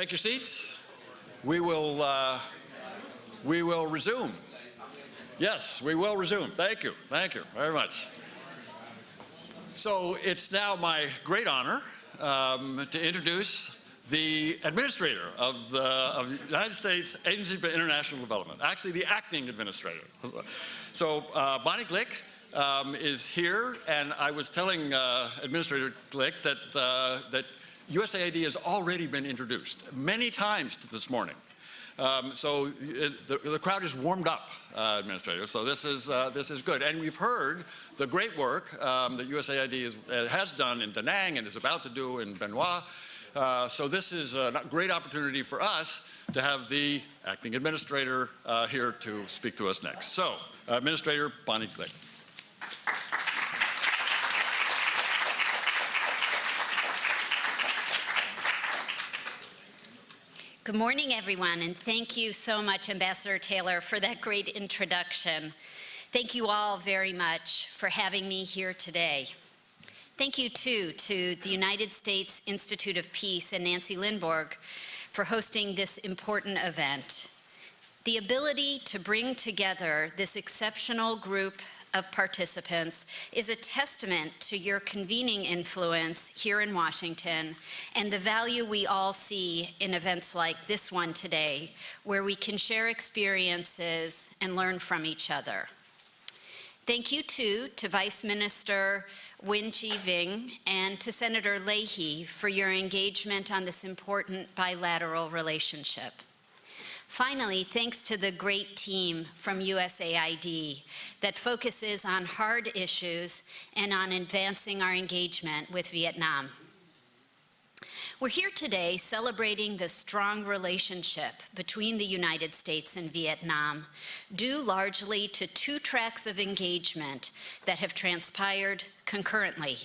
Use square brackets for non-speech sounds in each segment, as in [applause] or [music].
take your seats. We will, uh, we will resume. Yes, we will resume. Thank you. Thank you very much. So it's now my great honor um, to introduce the administrator of the of United States Agency for International Development, actually the acting administrator. So uh, Bonnie Glick um, is here, and I was telling uh, Administrator Glick that, uh, that USAID has already been introduced many times this morning. Um, so it, the, the, crowd is warmed up, uh, Administrator, so this is, uh, this is good. And we've heard the great work um, that USAID is, uh, has done in Da Nang and is about to do in Bien Hoa. Uh, so this is a great opportunity for us to have the acting administrator uh, here to speak to us next. So, Administrator Bonnie Glick. Good morning, everyone, and thank you so much, Ambassador Taylor, for that great introduction. Thank you all very much for having me here today. Thank you, too, to the United States Institute of Peace and Nancy Lindborg for hosting this important event. The ability to bring together this exceptional group of participants is a testament to your convening influence here in Washington and the value we all see in events like this one today, where we can share experiences and learn from each other. Thank you too to Vice Minister Nguyen Chi Vinh and to Senator Leahy for your engagement on this important bilateral relationship. Finally, thanks to the great team from USAID that focuses on hard issues and on advancing our engagement with Vietnam. We're here today celebrating the strong relationship between the United States and Vietnam, due largely to two tracks of engagement that have transpired concurrently.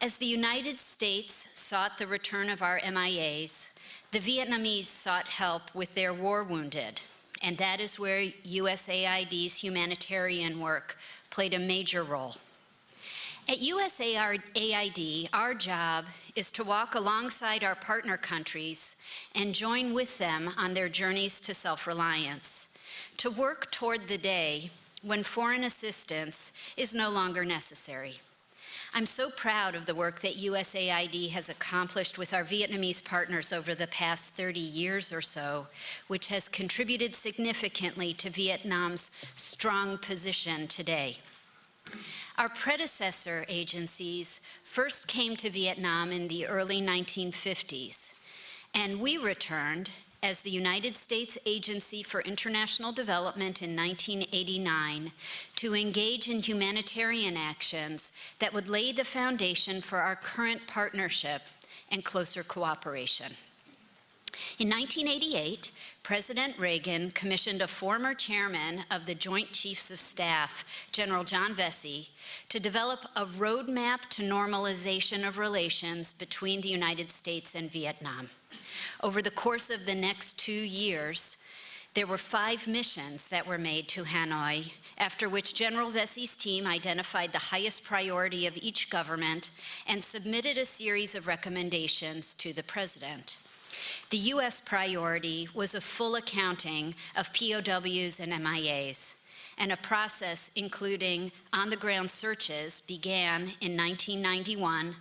As the United States sought the return of our MIAs, the Vietnamese sought help with their war wounded, and that is where USAID's humanitarian work played a major role. At USAID, our job is to walk alongside our partner countries and join with them on their journeys to self-reliance, to work toward the day when foreign assistance is no longer necessary. I'm so proud of the work that USAID has accomplished with our Vietnamese partners over the past 30 years or so, which has contributed significantly to Vietnam's strong position today. Our predecessor agencies first came to Vietnam in the early 1950s, and we returned as the United States Agency for International Development in 1989 to engage in humanitarian actions that would lay the foundation for our current partnership and closer cooperation. In 1988, President Reagan commissioned a former chairman of the Joint Chiefs of Staff, General John Vessey, to develop a roadmap to normalization of relations between the United States and Vietnam. Over the course of the next two years, there were five missions that were made to Hanoi, after which General Vessey's team identified the highest priority of each government and submitted a series of recommendations to the President. The U.S. priority was a full accounting of POWs and MIAs, and a process including on-the-ground searches began in 1991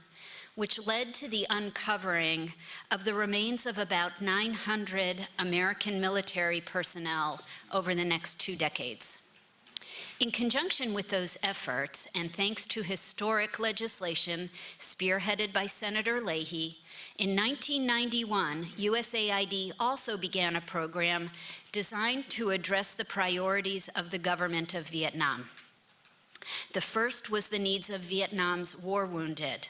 which led to the uncovering of the remains of about 900 American military personnel over the next two decades. In conjunction with those efforts, and thanks to historic legislation spearheaded by Senator Leahy, in 1991, USAID also began a program designed to address the priorities of the government of Vietnam. The first was the needs of Vietnam's war wounded,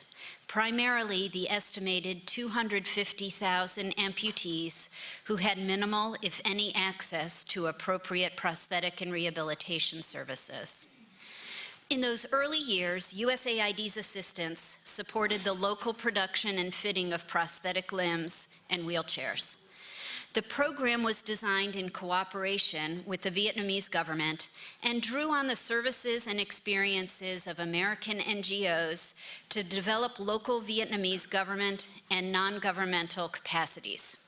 primarily the estimated 250,000 amputees who had minimal, if any, access to appropriate prosthetic and rehabilitation services. In those early years, USAID's assistance supported the local production and fitting of prosthetic limbs and wheelchairs. The program was designed in cooperation with the Vietnamese government and drew on the services and experiences of American NGOs to develop local Vietnamese government and non-governmental capacities.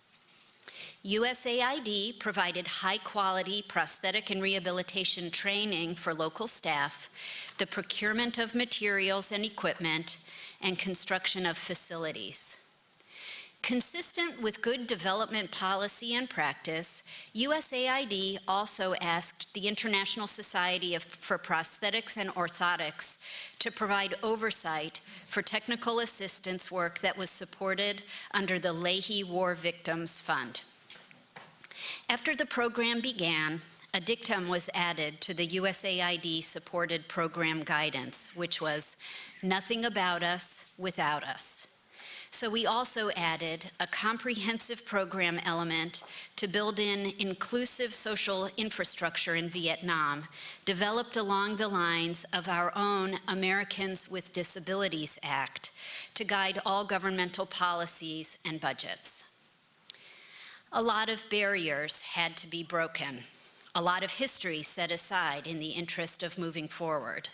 USAID provided high-quality prosthetic and rehabilitation training for local staff, the procurement of materials and equipment, and construction of facilities. Consistent with good development policy and practice, USAID also asked the International Society of, for Prosthetics and Orthotics to provide oversight for technical assistance work that was supported under the Leahy War Victims Fund. After the program began, a dictum was added to the USAID-supported program guidance, which was, "Nothing about us without us." So we also added a comprehensive program element to build in inclusive social infrastructure in Vietnam, developed along the lines of our own Americans with Disabilities Act to guide all governmental policies and budgets. A lot of barriers had to be broken, a lot of history set aside in the interest of moving forward.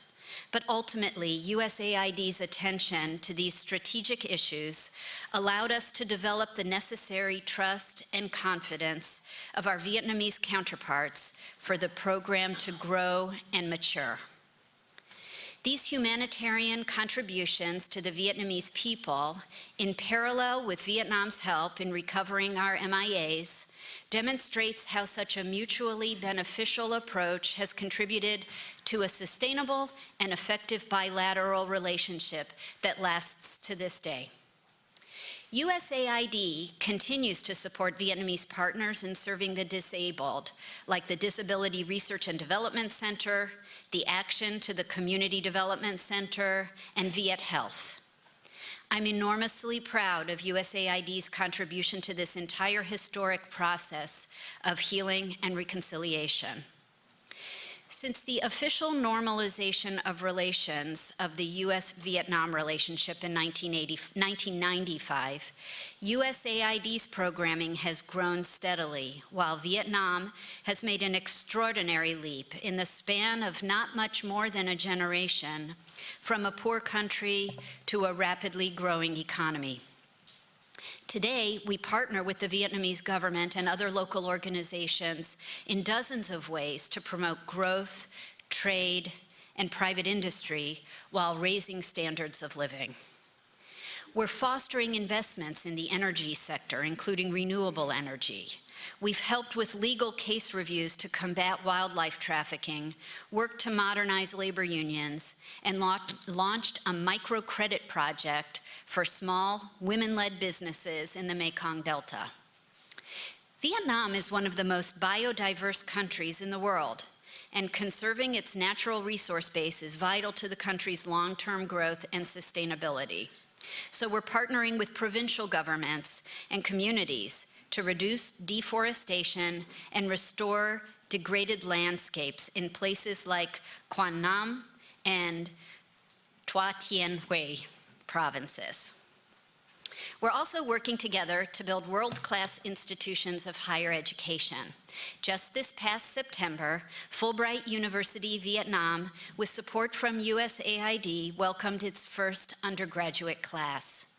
But ultimately, USAID's attention to these strategic issues allowed us to develop the necessary trust and confidence of our Vietnamese counterparts for the program to grow and mature. These humanitarian contributions to the Vietnamese people, in parallel with Vietnam's help in recovering our MIAs, demonstrates how such a mutually beneficial approach has contributed to a sustainable and effective bilateral relationship that lasts to this day. USAID continues to support Vietnamese partners in serving the disabled, like the Disability Research and Development Center, the Action to the Community Development Center, and Viet Health. I'm enormously proud of USAID's contribution to this entire historic process of healing and reconciliation. Since the official normalization of relations of the U.S.-Vietnam relationship in 1995, USAID's programming has grown steadily, while Vietnam has made an extraordinary leap in the span of not much more than a generation from a poor country to a rapidly growing economy. Today, we partner with the Vietnamese government and other local organizations in dozens of ways to promote growth, trade, and private industry while raising standards of living. We're fostering investments in the energy sector, including renewable energy. We've helped with legal case reviews to combat wildlife trafficking, worked to modernize labor unions, and launched a microcredit project for small, women-led businesses in the Mekong Delta. Vietnam is one of the most biodiverse countries in the world, and conserving its natural resource base is vital to the country's long-term growth and sustainability. So we're partnering with provincial governments and communities to reduce deforestation and restore degraded landscapes in places like Quang Nam and Thua Thien Hue provinces. We're also working together to build world-class institutions of higher education. Just this past September, Fulbright University Vietnam, with support from USAID, welcomed its first undergraduate class.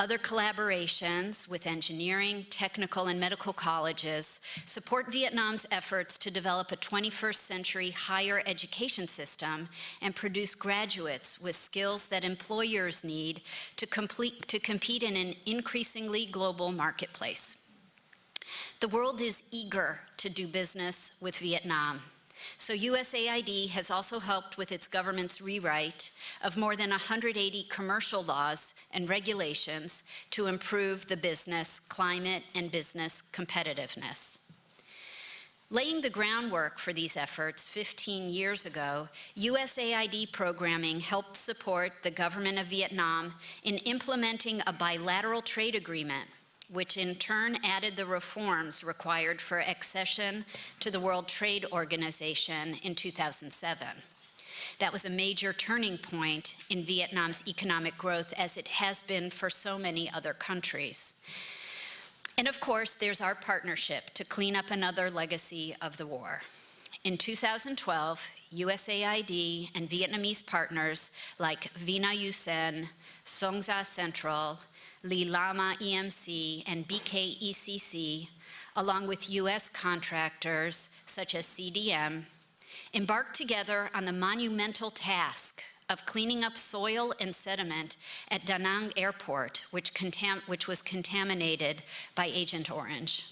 Other collaborations with engineering, technical, and medical colleges support Vietnam's efforts to develop a 21st century higher education system and produce graduates with skills that employers need to, complete, to compete in an increasingly global marketplace. The world is eager to do business with Vietnam. So USAID has also helped with its government's rewrite of more than 180 commercial laws and regulations to improve the business climate and business competitiveness. Laying the groundwork for these efforts 15 years ago, USAID programming helped support the government of Vietnam in implementing a bilateral trade agreement which in turn added the reforms required for accession to the World Trade Organization in 2007. That was a major turning point in Vietnam's economic growth as it has been for so many other countries. And of course, there's our partnership to clean up another legacy of the war. In 2012, USAID and Vietnamese partners like Vina U Sen, Songza Central, Lilama EMC, and BKECC, along with U.S. contractors such as CDM, embarked together on the monumental task of cleaning up soil and sediment at Da Nang Airport, which, which was contaminated by Agent Orange.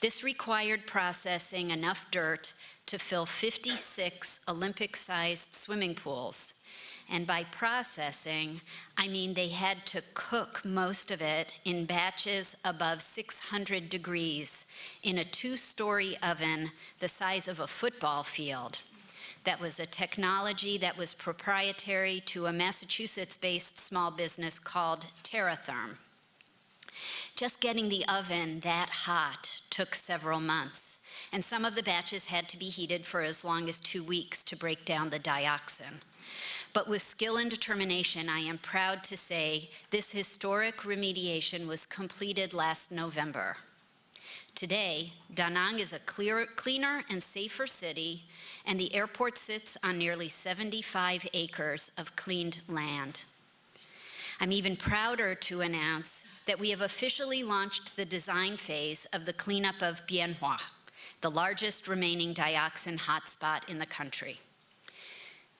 This required processing enough dirt to fill 56 Olympic-sized swimming pools. And by processing, I mean they had to cook most of it in batches above 600 degrees in a two-story oven the size of a football field. That was a technology that was proprietary to a Massachusetts-based small business called TerraTherm. Just getting the oven that hot took several months, and some of the batches had to be heated for as long as two weeks to break down the dioxin. But with skill and determination, I am proud to say this historic remediation was completed last November. Today, Da Nang is a clear, cleaner and safer city, and the airport sits on nearly 75 acres of cleaned land. I'm even prouder to announce that we have officially launched the design phase of the cleanup of Bien Hoa, the largest remaining dioxin hotspot in the country.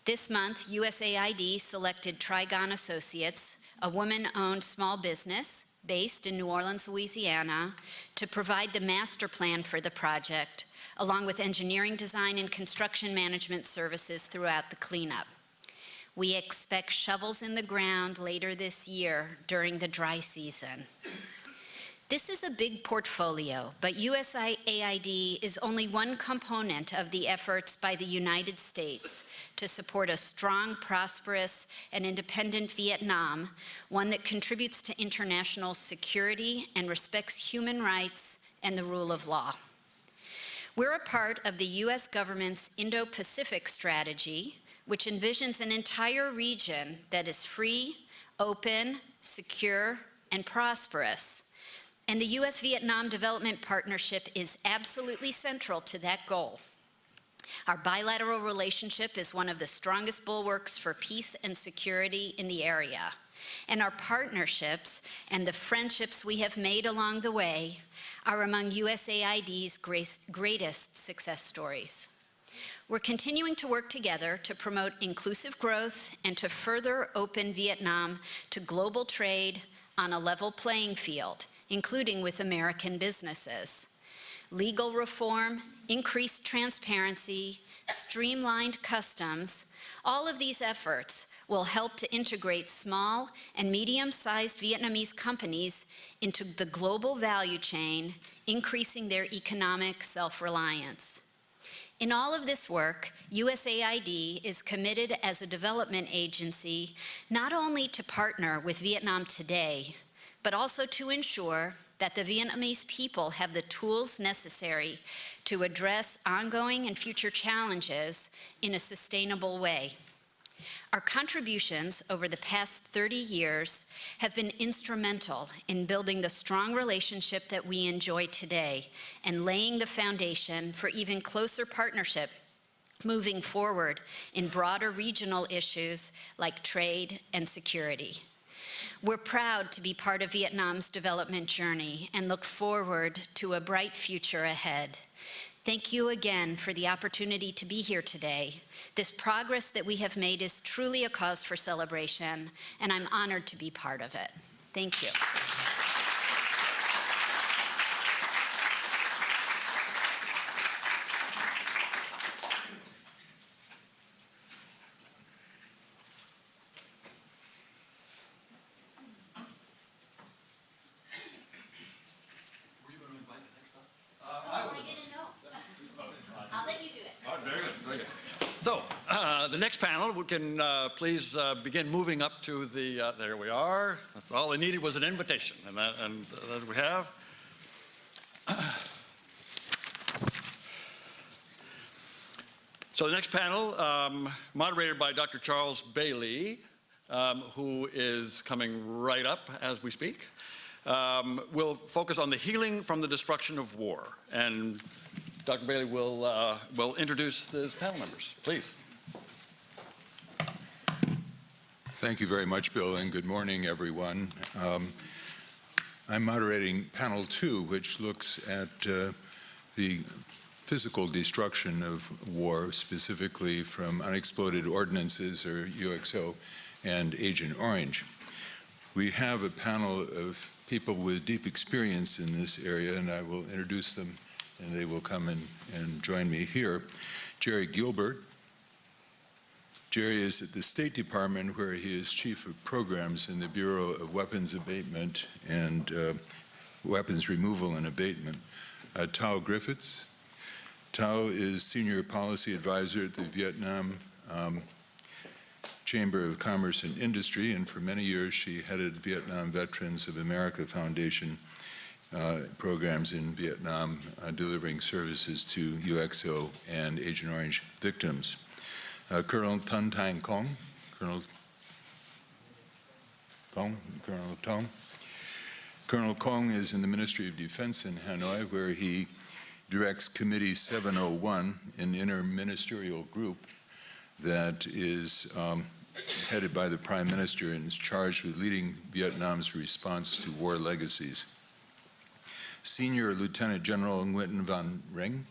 This month, USAID selected Trigon Associates, a woman-owned small business based in New Orleans, Louisiana, to provide the master plan for the project, along with engineering design and construction management services throughout the cleanup. We expect shovels in the ground later this year during the dry season. This is a big portfolio, but USAID is only one component of the efforts by the United States to support a strong, prosperous, and independent Vietnam, one that contributes to international security and respects human rights and the rule of law. We're a part of the U.S. government's Indo-Pacific strategy, which envisions an entire region that is free, open, secure, and prosperous. And the U.S.-Vietnam Development Partnership is absolutely central to that goal. Our bilateral relationship is one of the strongest bulwarks for peace and security in the area. And our partnerships and the friendships we have made along the way are among USAID's greatest success stories. We're continuing to work together to promote inclusive growth and to further open Vietnam to global trade on a level playing field, including with American businesses. Legal reform, increased transparency, streamlined customs, all of these efforts will help to integrate small and medium-sized Vietnamese companies into the global value chain, increasing their economic self-reliance. In all of this work, USAID is committed as a development agency not only to partner with Vietnam today, but also to ensure that the Vietnamese people have the tools necessary to address ongoing and future challenges in a sustainable way. Our contributions over the past 30 years have been instrumental in building the strong relationship that we enjoy today and laying the foundation for even closer partnership moving forward in broader regional issues like trade and security. We're proud to be part of Vietnam's development journey and look forward to a bright future ahead. Thank you again for the opportunity to be here today. This progress that we have made is truly a cause for celebration, and I'm honored to be part of it. Thank you. So, uh, the next panel, we can uh, please uh, begin moving up to the, uh, there we are. That's all they needed was an invitation, and that, and that we have. So the next panel, um, moderated by Dr. Charles Bailey, um, who is coming right up as we speak, um, will focus on the healing from the destruction of war. And Dr. Bailey will, uh, will introduce his panel members. Please. Thank you very much, Bill, and good morning, everyone. Um, I'm moderating panel two, which looks at uh, the physical destruction of war, specifically from unexploded ordnances, or UXO, and Agent Orange. We have a panel of people with deep experience in this area, and I will introduce them, and they will come and, and join me here. Jerry Gilbert. Jerry is at the State Department, where he is Chief of Programs in the Bureau of Weapons Abatement and uh, Weapons Removal and Abatement. Uh, Thao Griffiths. Thao is Senior Policy Advisor at the Vietnam um, Chamber of Commerce and Industry, and for many years she headed Vietnam Veterans of America Foundation uh, programs in Vietnam, uh, delivering services to UXO and Agent Orange victims. Uh, Colonel Tan Tang Kong, Colonel Kong, Colonel Tong. Colonel Kong is in the Ministry of Defense in Hanoi, where he directs Committee 701, an interministerial group that is um, headed by the Prime Minister and is charged with leading Vietnam's response to war legacies. Senior Lieutenant General Nguyen Van Rinh.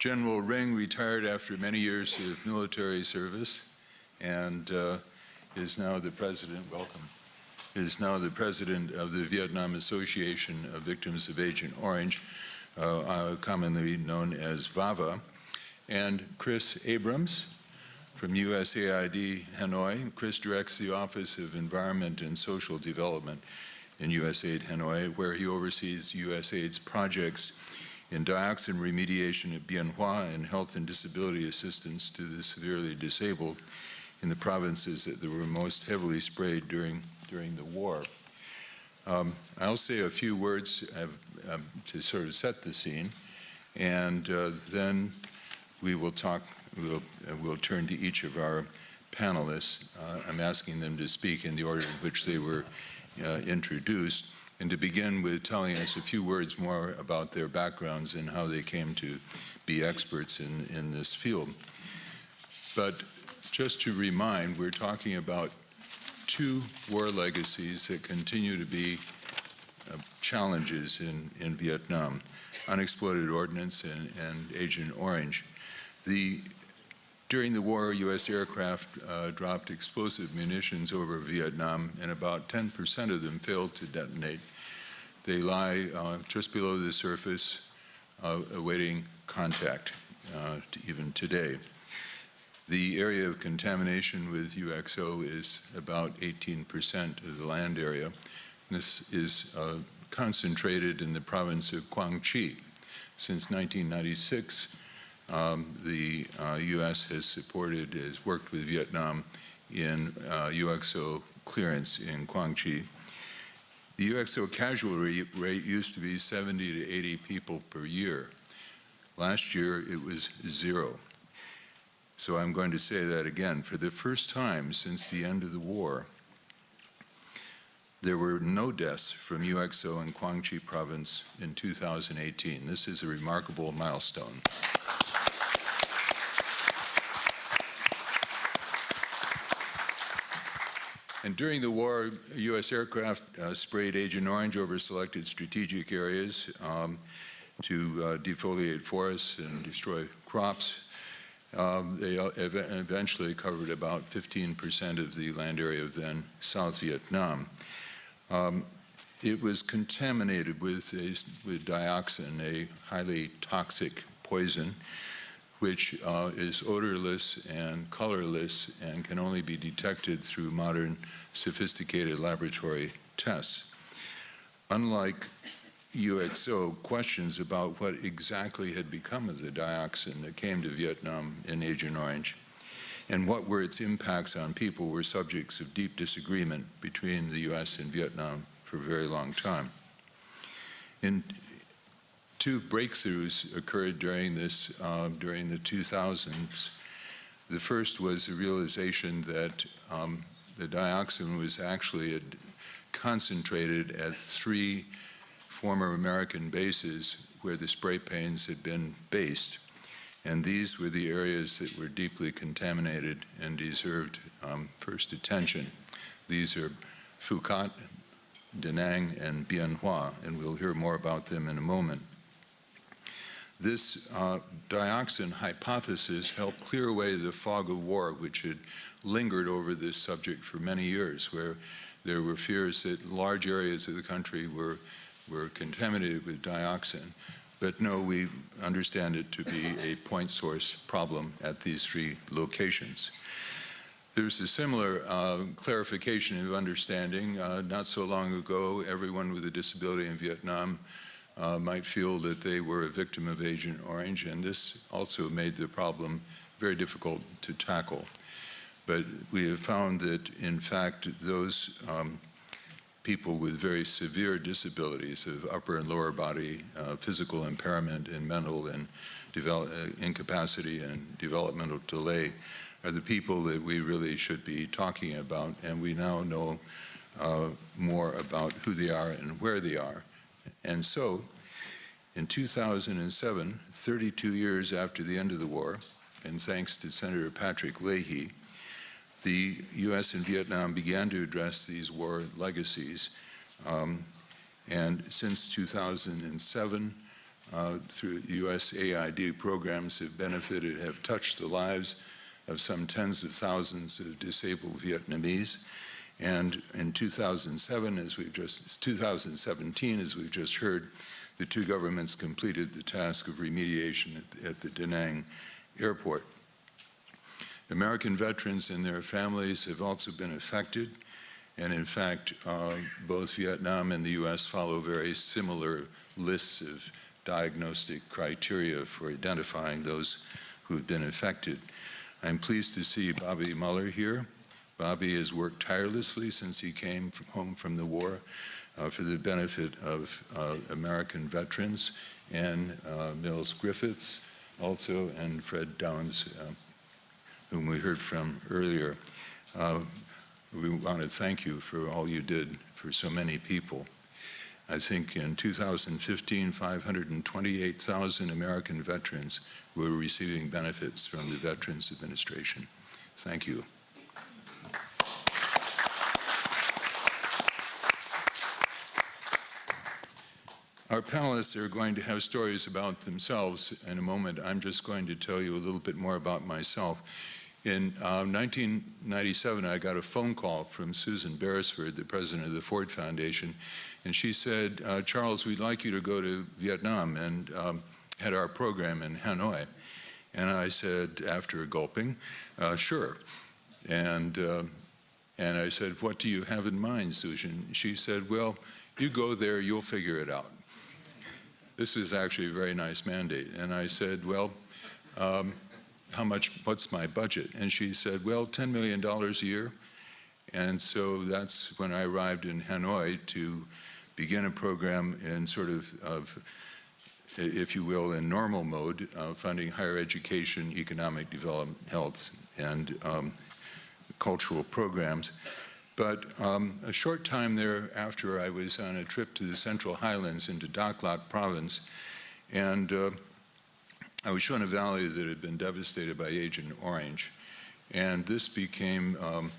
General Rinh retired after many years of military service and uh, is now the president, welcome, is now the president of the Vietnam Association of Victims of Agent Orange, uh, uh, commonly known as VAVA, and Chris Abrams from USAID Hanoi. Chris directs the Office of Environment and Social Development in USAID Hanoi, where he oversees USAID's projects in dioxin remediation at Bien Hoa and health and disability assistance to the severely disabled in the provinces that were most heavily sprayed during, during the war. Um, I'll say a few words uh, um, to sort of set the scene, and uh, then we will talk, we'll, uh, we'll turn to each of our panelists. Uh, I'm asking them to speak in the order in which they were uh, introduced, and to begin with telling us a few words more about their backgrounds and how they came to be experts in, in this field. But just to remind, we're talking about two war legacies that continue to be uh, challenges in, in Vietnam, unexploded ordnance and, and Agent Orange. The, during the war, U.S. aircraft uh, dropped explosive munitions over Vietnam, and about 10% of them failed to detonate. They lie uh, just below the surface, uh, awaiting contact, uh, to even today. The area of contamination with UXO is about 18% of the land area. This is uh, concentrated in the province of Quang Tri. Since 1996, um, the uh, U.S. has supported, has worked with Vietnam in uh, UXO clearance in Quang Tri. The UXO casualty rate used to be 70 to 80 people per year. Last year, it was zero. So I'm going to say that again. For the first time since the end of the war, there were no deaths from UXO in Quang Tri province in 2018. This is a remarkable milestone. And during the war, U.S. aircraft uh, sprayed Agent Orange over selected strategic areas um, to uh, defoliate forests and destroy crops. Um, they ev eventually covered about 15% of the land area of then South Vietnam. Um, it was contaminated with, a, with dioxin, a highly toxic poison, which uh, is odorless and colorless and can only be detected through modern sophisticated laboratory tests. Unlike UXO, questions about what exactly had become of the dioxin that came to Vietnam in Agent Orange and what were its impacts on people were subjects of deep disagreement between the U.S. and Vietnam for a very long time. In two breakthroughs occurred during this, uh, during the 2000s. The first was the realization that um, the dioxin was actually concentrated at three former American bases where the spray paints had been based. And these were the areas that were deeply contaminated and deserved um, first attention. These are Phu Cat, Da Nang, and Bien Hoa, and we'll hear more about them in a moment. This uh, dioxin hypothesis helped clear away the fog of war which had lingered over this subject for many years, where there were fears that large areas of the country were, were contaminated with dioxin. But no, we understand it to be a point source problem at these three locations. There's a similar uh, clarification of understanding. Uh, not so long ago, everyone with a disability in Vietnam uh, might feel that they were a victim of Agent Orange, and this also made the problem very difficult to tackle. But we have found that, in fact, those um, people with very severe disabilities of upper and lower body uh, physical impairment and mental and uh, incapacity and developmental delay are the people that we really should be talking about, and we now know uh, more about who they are and where they are. And so, in 2007, 32 years after the end of the war, and thanks to Senator Patrick Leahy, the U.S. and Vietnam began to address these war legacies. Um, and since 2007, uh, through USAID programs have benefited, have touched the lives of some tens of thousands of disabled Vietnamese. And in 2007, as we've just, 2017, as we've just heard, the two governments completed the task of remediation at, at the Da Nang airport. American veterans and their families have also been affected. And in fact, uh, both Vietnam and the U.S. follow very similar lists of diagnostic criteria for identifying those who have been affected. I'm pleased to see Bobby Muller here. Bobby has worked tirelessly since he came from home from the war for the benefit of uh, American veterans, and uh, Mills Griffiths also, and Fred Downs, uh, whom we heard from earlier. Uh, we want to thank you for all you did for so many people. I think in 2015, 528,000 American veterans were receiving benefits from the Veterans Administration. Thank you. Our panelists are going to have stories about themselves in a moment. I'm just going to tell you a little bit more about myself. In uh, 1997, I got a phone call from Susan Beresford, the president of the Ford Foundation, and she said, uh, Charles, we'd like you to go to Vietnam and um, head our program in Hanoi. And I said, after gulping, uh, sure. And, uh, and I said, what do you have in mind, Susan? She said, well, you go there, you'll figure it out. This was actually a very nice mandate. And I said, well, um, how much, what's my budget? And she said, well, $10 million a year. And so that's when I arrived in Hanoi to begin a program in sort of, of if you will, in normal mode, uh, funding higher education, economic development, health, and um, cultural programs. But um, a short time thereafter, I was on a trip to the Central Highlands into Dak Lak province, and uh, I was shown a valley that had been devastated by Agent Orange. And this became um,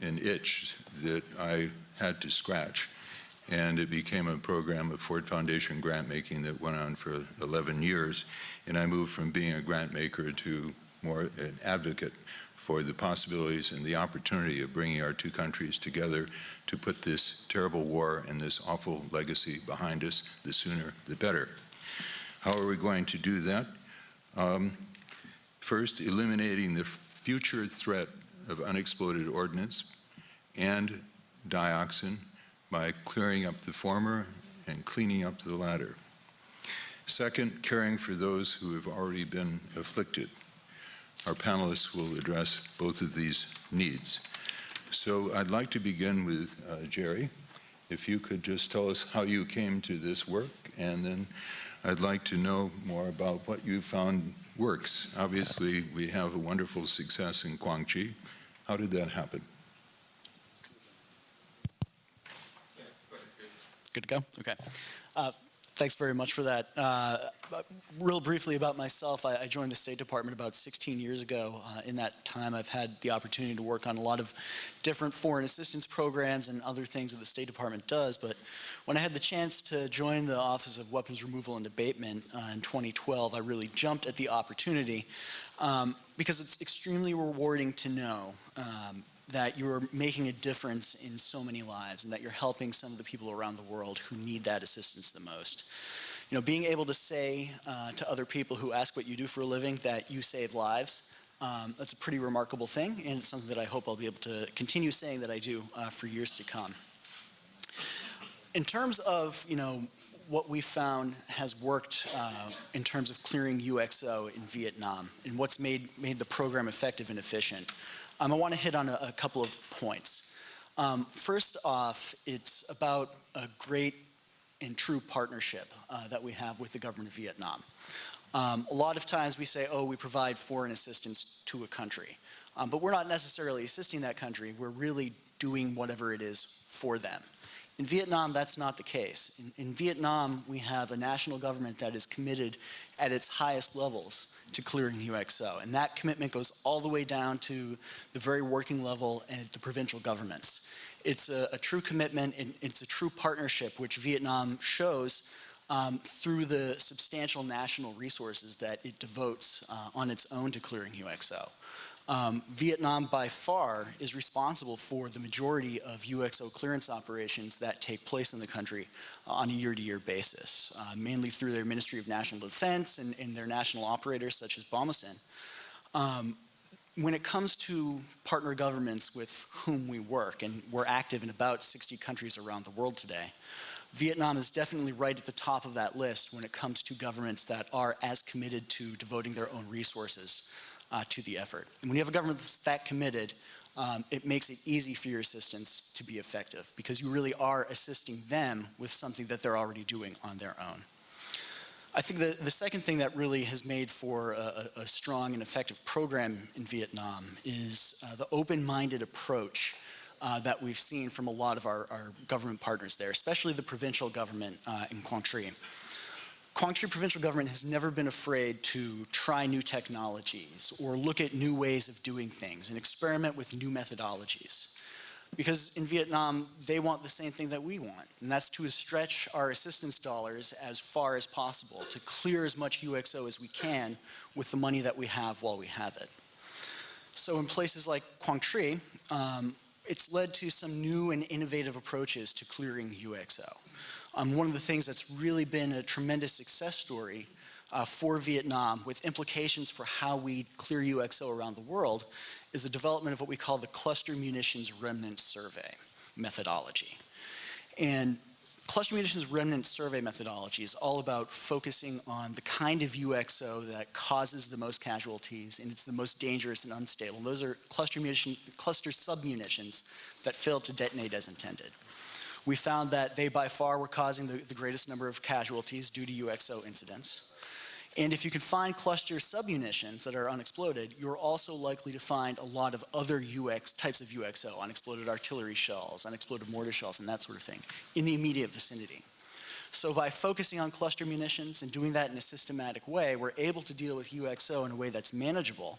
an itch that I had to scratch. And it became a program of Ford Foundation grant making that went on for 11 years. And I moved from being a grant maker to more an advocate for the possibilities and the opportunity of bringing our two countries together to put this terrible war and this awful legacy behind us, the sooner the better. How are we going to do that? Um, first, eliminating the future threat of unexploded ordnance and dioxin by clearing up the former and cleaning up the latter. Second, caring for those who have already been afflicted. Our panelists will address both of these needs. So I'd like to begin with uh, Jerry. If you could just tell us how you came to this work, and then I'd like to know more about what you found works. Obviously, we have a wonderful success in Quang Tri. How did that happen? Good to go? Okay. Uh, Thanks very much for that. Uh, real briefly about myself, I, I joined the State Department about 16 years ago. Uh, in that time, I've had the opportunity to work on a lot of different foreign assistance programs and other things that the State Department does. But when I had the chance to join the Office of Weapons Removal and Abatement uh, in 2012, I really jumped at the opportunity um, because it's extremely rewarding to know um, that you're making a difference in so many lives and that you're helping some of the people around the world who need that assistance the most. You know, being able to say uh, to other people who ask what you do for a living that you save lives, um, that's a pretty remarkable thing, and it's something that I hope I'll be able to continue saying that I do uh, for years to come. In terms of, you know, what we found has worked uh, in terms of clearing UXO in Vietnam and what's made, made the program effective and efficient. Um, I want to hit on a, a couple of points. Um, first off, it's about a great and true partnership uh, that we have with the government of Vietnam. Um, a lot of times we say, oh, we provide foreign assistance to a country. Um, but we're not necessarily assisting that country, we're really doing whatever it is for them. In Vietnam, that's not the case. In, in, Vietnam, we have a national government that is committed at its highest levels to clearing UXO. And that commitment goes all the way down to the very working level and the provincial governments. It's a, a true commitment, and it's a true partnership, which Vietnam shows um, through the substantial national resources that it devotes uh, on its own to clearing UXO. Um, Vietnam by far is responsible for the majority of UXO clearance operations that take place in the country uh, on a year-to-year -year basis, uh, mainly through their Ministry of National Defense and, and their national operators such as BOMASIN. Um, when it comes to partner governments with whom we work, and we're active in about 60 countries around the world today, Vietnam is definitely right at the top of that list when it comes to governments that are as committed to devoting their own resources uh, to the effort. And when you have a government that's that committed, um, it makes it easy for your assistance to be effective because you really are assisting them with something that they're already doing on their own. I think the, the second thing that really has made for a, a strong and effective program in Vietnam is uh, the open-minded approach uh, that we've seen from a lot of our, our, government partners there, especially the provincial government uh, in Quang Tri. Quang Tri provincial government has never been afraid to try new technologies or look at new ways of doing things and experiment with new methodologies. Because in Vietnam, they want the same thing that we want, and that's to stretch our assistance dollars as far as possible, to clear as much UXO as we can with the money that we have while we have it. So in places like Quang Tri, um, it's led to some new and innovative approaches to clearing UXO. Um, one of the things that's really been a tremendous success story uh, for Vietnam with implications for how we clear UXO around the world is the development of what we call the Cluster Munitions Remnant Survey methodology. And Cluster Munitions Remnant Survey methodology is all about focusing on the kind of UXO that causes the most casualties and it's the most dangerous and unstable. Those are cluster, munition, cluster submunitions that fail to detonate as intended we found that they by far were causing the, the greatest number of casualties due to UXO incidents. And if you can find cluster submunitions that are unexploded, you're also likely to find a lot of other UX types of UXO, unexploded artillery shells, unexploded mortar shells, and that sort of thing, in the immediate vicinity. So by focusing on cluster munitions and doing that in a systematic way, we're able to deal with UXO in a way that's manageable.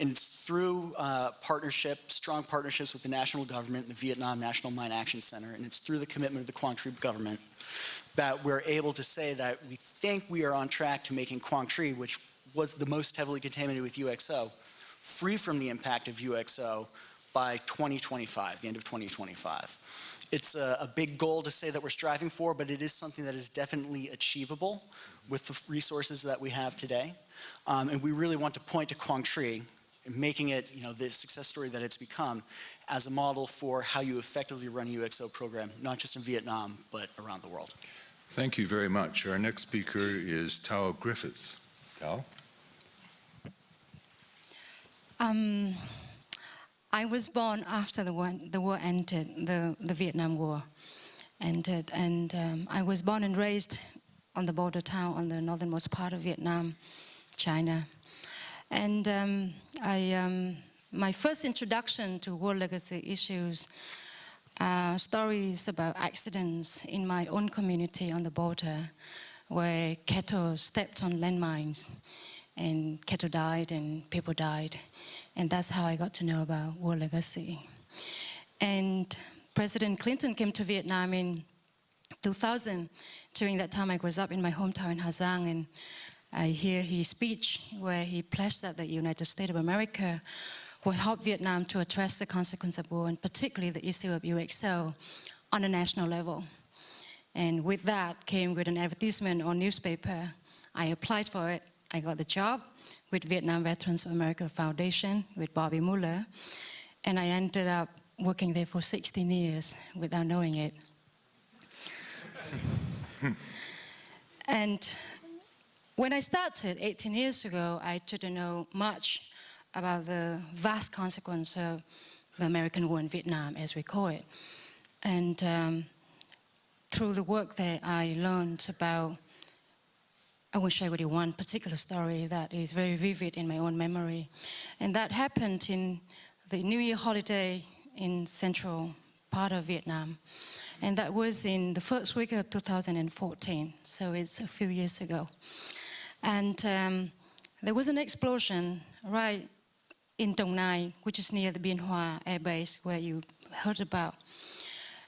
And it's through uh, partnerships, strong partnerships with the national government, the Vietnam National Mine Action Center, and it's through the commitment of the Quang Tri government that we're able to say that we think we are on track to making Quang Tri, which was the most heavily contaminated with UXO, free from the impact of UXO by 2025, the end of 2025. It's a, a, big goal to say that we're striving for, but it is something that is definitely achievable with the resources that we have today. Um, and we really want to point to Quang Tri, making it you know, the success story that it's become as a model for how you effectively run a UXO program, not just in Vietnam, but around the world. Thank you very much. Our next speaker is Thao Griffiths. Thao? Um, I was born after the war, the war ended, the, the Vietnam War ended, and um, I was born and raised on the border town on the northernmost part of Vietnam, China. And um, I, um, my first introduction to war legacy issues uh, stories about accidents in my own community on the border where cattle stepped on landmines and cattle died and people died. And that's how I got to know about War Legacy. And President Clinton came to Vietnam in 2000. During that time, I was up in my hometown in Giang, and I hear his speech where he pledged that the United States of America will help Vietnam to address the consequence of war, and particularly the issue of UXO on a national level. And with that came with an advertisement on newspaper. I applied for it. I got the job with Vietnam Veterans of America Foundation with Bobby Muller. And I ended up working there for 16 years without knowing it. [laughs] and when I started 18 years ago, I didn't know much about the vast consequence of the American war in Vietnam, as we call it. And um, through the work there, I learned about, I will share with you one particular story that is very vivid in my own memory. And that happened in the New Year holiday in central part of Vietnam. And that was in the first week of 2014, so it's a few years ago. And um, there was an explosion right in Dong Nai, which is near the Bien Hoa Air Base, where you heard about.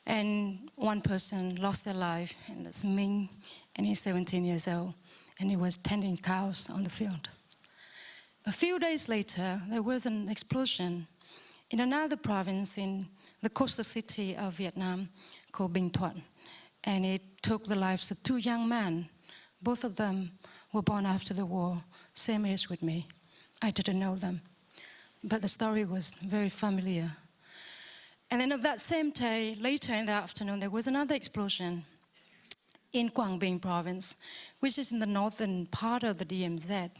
And one person lost their life, and that's Ming, and he's 17 years old, and he was tending cows on the field. A few days later, there was an explosion in another province in the coastal city of Vietnam called Binh Thuan, and it took the lives of two young men. Both of them were born after the war, same age with me. I didn't know them, but the story was very familiar. And then of that same day, later in the afternoon, there was another explosion in Quang Binh province, which is in the northern part of the DMZ.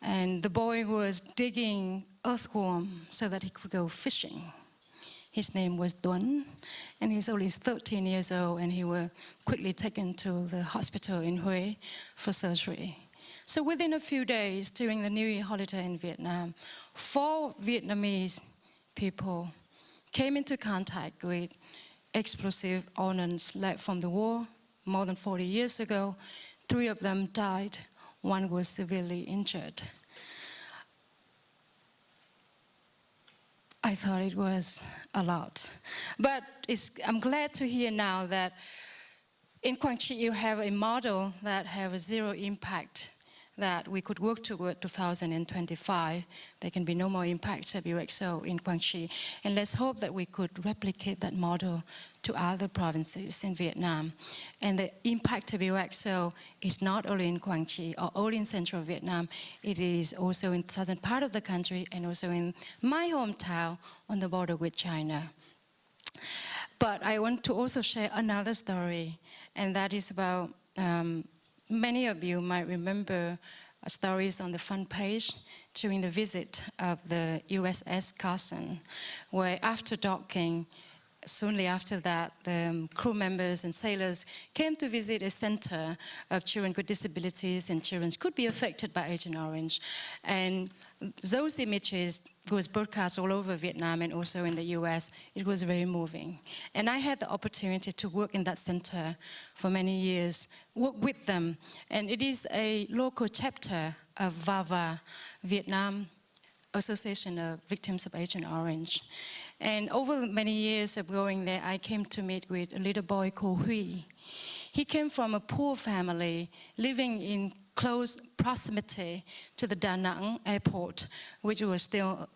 And the boy was digging earthworm so that he could go fishing. His name was Duan, and he's only 13 years old, and he was quickly taken to the hospital in Hue for surgery. So within a few days, during the New Year holiday in Vietnam, four Vietnamese people came into contact with explosive ordnance left from the war more than 40 years ago. Three of them died, one was severely injured. I thought it was a lot. But I'm glad to hear now that in Quang Tri you have a model that have a zero impact that we could work toward 2025. There can be no more impact of UXO in Quang Tri. And let's hope that we could replicate that model to other provinces in Vietnam. And the impact of UXO is not only in Quang Tri or only in central Vietnam, it is also in southern part of the country and also in my hometown on the border with China. But I want to also share another story, and that is about um, Many of you might remember uh, stories on the front page during the visit of the USS Carl Vinson, where after docking, soonly after that, the um, crew members and sailors came to visit a center of children with disabilities and children could be affected by Agent Orange. And those images was broadcast all over Vietnam and also in the US. It was very moving. And I had the opportunity to work in that center for many years, work with them. And it is a local chapter of VAVA, Vietnam Association of Victims of Agent Orange. And over many years of going there, I came to meet with a little boy called Hui. He came from a poor family, living in close proximity to the Da Nang airport, which was still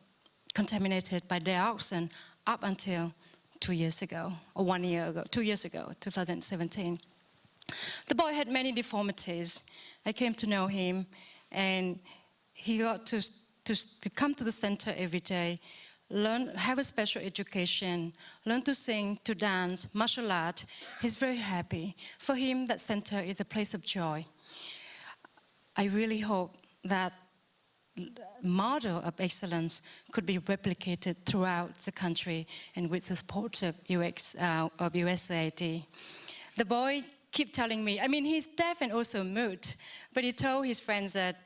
contaminated by dioxin up until two years ago, or one year ago, two years ago, 2017. The boy had many deformities. I came to know him, and he got to, to, to come to the center every day, learn, have a special education, learn to sing, to dance, martial art. He's very happy. For him, that center is a place of joy. I really hope that model of excellence could be replicated throughout the country and with the support of, UX, uh, of USAID. The boy keep telling me, I mean, he's deaf and also mute, but he told his friends that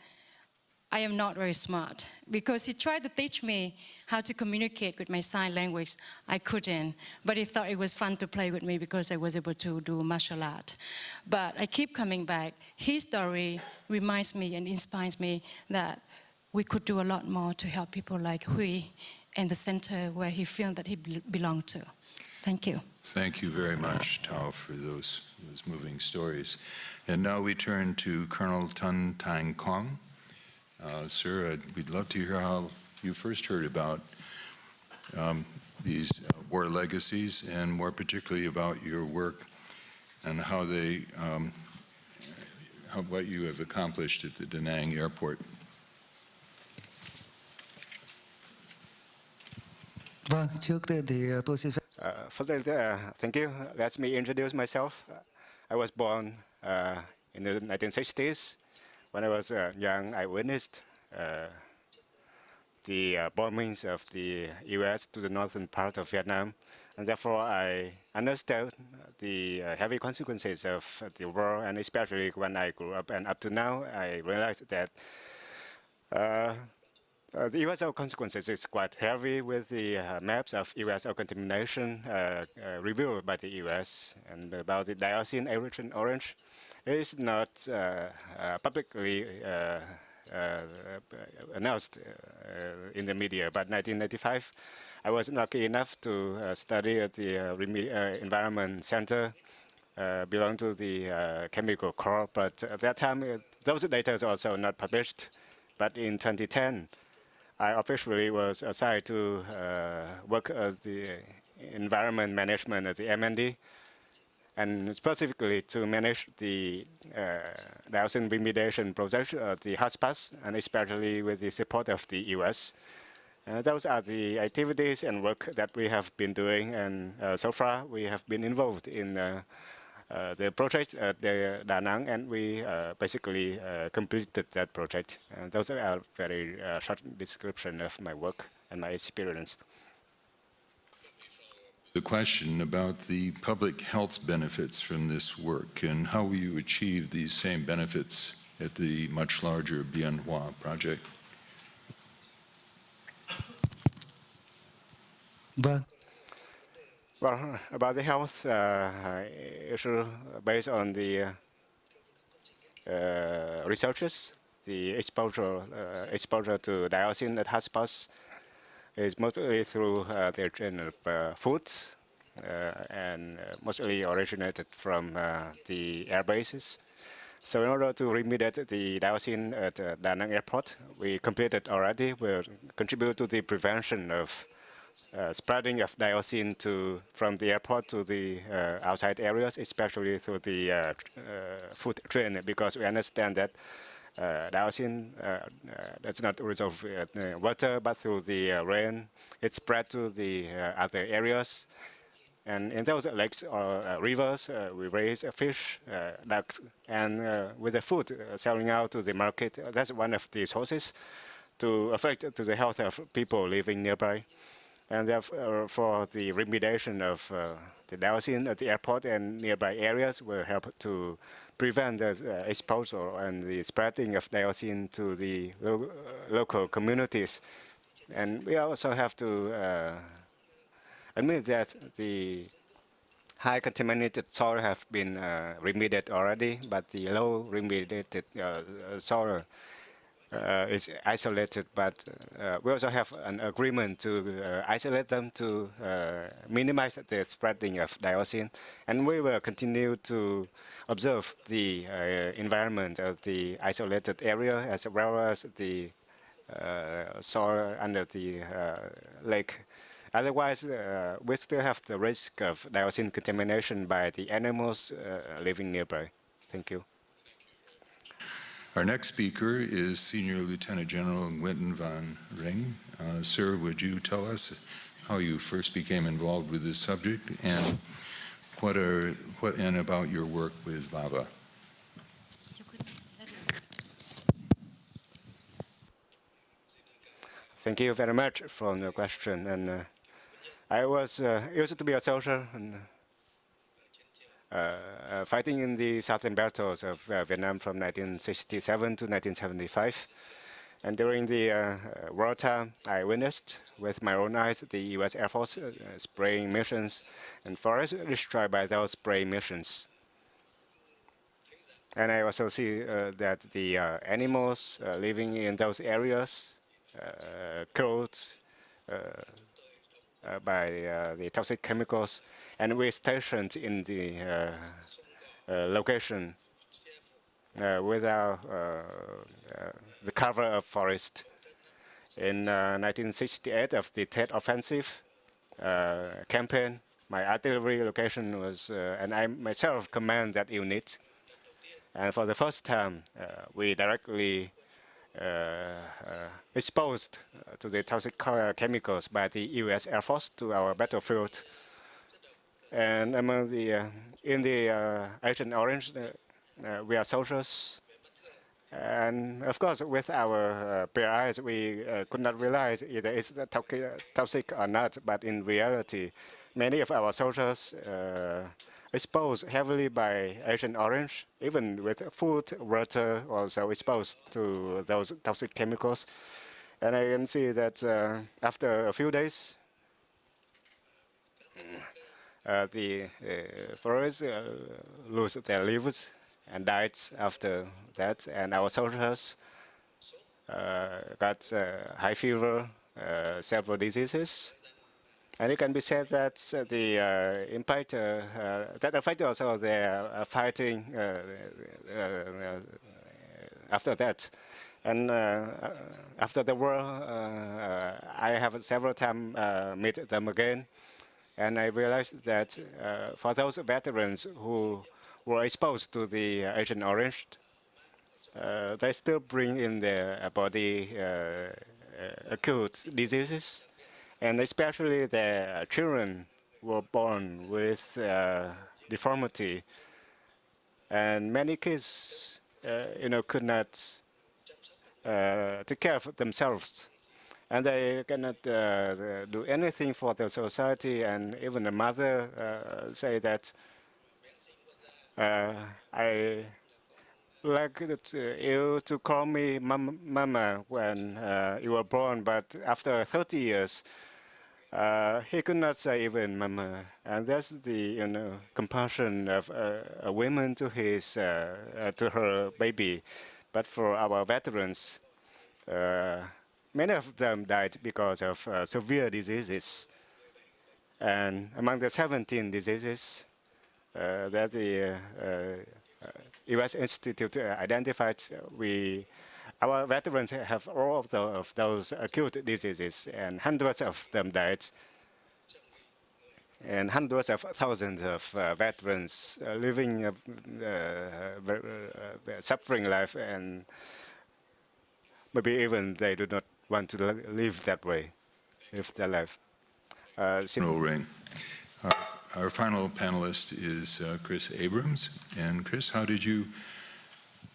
I am not very smart because he tried to teach me how to communicate with my sign language. I couldn't, but he thought it was fun to play with me because I was able to do martial art. But I keep coming back. His story reminds me and inspires me that we could do a lot more to help people like Hui and the center where he felt that he belonged to. Thank you. Thank you very much, Thao, for those, those moving stories. And now we turn to Colonel Tun Tang Kong. Uh, Sir, uh, we'd love to hear how you first heard about um, these uh, war legacies and more particularly about your work and how they, um, how, what you have accomplished at the Da Nang Airport. Vâng, trước tiên thì tôi xin phép Uh, first, uh, thank you. Let me introduce myself. I was born uh, in the 1960s. When I was uh, young, I witnessed uh, the uh, bombings of the U.S. to the northern part of Vietnam, and therefore I understand the uh, heavy consequences of the war. And especially when I grew up and up to now, I realized that. Uh, uh, the UXO consequences is quite heavy with the uh, maps of UXO contamination uh, revealed by the US and about the dioxin Agent Orange is not publicly announced uh, in the media. But 1995, I was lucky enough to uh, study at the uh, uh, Environment Center uh, belong to the uh, Chemical Corps, but at that time, uh, those data is also not published. But in 2010, I officially was assigned to uh, work at the environment management at the MND, and specifically to manage the uh, dioxin remediation project at the hotspots, and especially with the support of the US. Uh, those are the activities and work that we have been doing, and uh, so far we have been involved in uh, uh, the project at the Da Nang, and we uh, basically uh, completed that project. Uh, those are a very uh, short description of my work and my experience. The question about the public health benefits from this work and how will you achieve these same benefits at the much larger Bien Hoa project? Vâng, Well, about the health uh, issue based on the uh, uh, researches, the exposure uh, exposure to dioxin at hotspots is mostly through uh, the chain of uh, food uh, and mostly originated from the air bases. So in order to remediate the dioxin at Da Nang Airport, we completed already. Will contribute to the prevention of uh, spreading of dioxin to from the airport to the uh, outside areas, especially through the uh, food train, because we understand that dioxin uh, uh, does not uh, water, but through the uh, rain, it spread to the uh, other areas. And in those lakes or uh, rivers, uh, we raise uh, fish, uh, ducks, and uh, with the food uh, selling out to the market, uh, that's one of the sources to affect to the health of people living nearby. And therefore, for the remediation of uh, the dioxin at the airport and nearby areas will help to prevent the uh, exposure and the spreading of dioxin to the lo uh, local communities. And we also have to uh, admit that the high contaminated soil have been uh, remediated already, but the low remediated uh, soil uh, is isolated, but uh, we also have an agreement to uh, isolate them to uh, minimize the spreading of dioxin. And we will continue to observe the uh, environment of the isolated area as well as the uh, soil under the lake. Otherwise, we still have the risk of dioxin contamination by the animals living nearby. Thank you. Our next speaker is Senior Lieutenant General Nguyen Van Rinh. Uh, Sir, would you tell us how you first became involved with this subject and what are what and about your work with VAVA? Thank you very much for the question. And uh, I was uh, used to be a soldier and fighting in the southern battles of uh, Vietnam from 1967 to 1975. And during the uh, wartime, I witnessed with my own eyes the U.S. Air Force uh, spraying missions and forests destroyed by those spray missions. And I also see uh, that the uh, animals uh, living in those areas uh, killed uh, uh, by uh, the toxic chemicals, and we stationed in the uh, uh, location uh, without the cover of forest. In uh, 1968, of the Tet Offensive campaign, my artillery location was, and I myself command that unit. And for the first time, we directly uh, uh, exposed to the toxic chemicals by the U.S. Air Force to our battlefield. And among the uh, in the uh, Agent Orange, uh, we are soldiers. And of course, with our bare eyes, we could not realize either it's toxic, or not. But in reality, many of our soldiers uh, exposed heavily by Agent Orange, even with food, water, also exposed to those toxic chemicals. And I can see that uh, after a few days, the uh, forests uh, lose their leaves and died after that. And our soldiers uh, got uh, high fever, uh, several diseases. And it can be said that uh, the uh, impact uh, uh, that affected also their uh, fighting uh, uh, uh, after that. And uh, uh, after the war, uh, uh, I have several times uh, meet them again, and I realized that uh, for those veterans who were exposed to the uh, Agent Orange, uh, they still bring in their body uh, uh, acute diseases, and especially the children were born with uh, deformity, and many kids, uh, you know, could not uh, take care of themselves. And they cannot uh, do anything for the society, and even the mother uh, say that uh, I like uh, you to call me mam mama when uh, you were born, but after 30 years, uh, he could not say even mama. And that's the you know compassion of a woman to his to her baby. But for our veterans, many of them died because of uh, severe diseases. And among the 17 diseases uh, that the uh, uh, U.S. Institute uh, identified, uh, we our veterans have all of, the, of those acute diseases, and hundreds of them died. And hundreds of thousands of uh, veterans uh, living, a uh, uh, suffering life, and maybe even they do not want to live that way, live their life. Uh, No ring. Our, our final panelist is uh, Chris Abrams. And Chris, how did you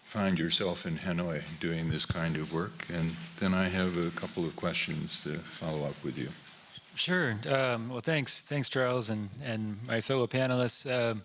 find yourself in Hanoi doing this kind of work? And then I have a couple of questions to follow up with you. Sure. Um, well, thanks, thanks, Charles, and and my fellow panelists. Um,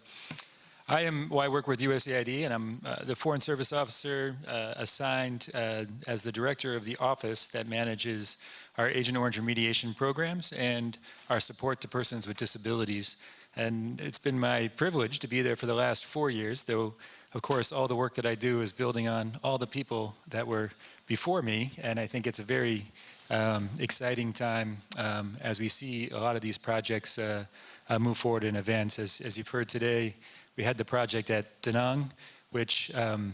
I am. Well, I work with USAID, and I'm uh, the Foreign Service Officer uh, assigned uh, as the director of the office that manages our Agent Orange remediation programs and our support to persons with disabilities. And it's been my privilege to be there for the last four years, though, of course, all the work that I do is building on all the people that were before me, and I think it's a very um, exciting time um, as we see a lot of these projects uh, uh, move forward in events. As, as you've heard today, we had the project at Da Nang, which um,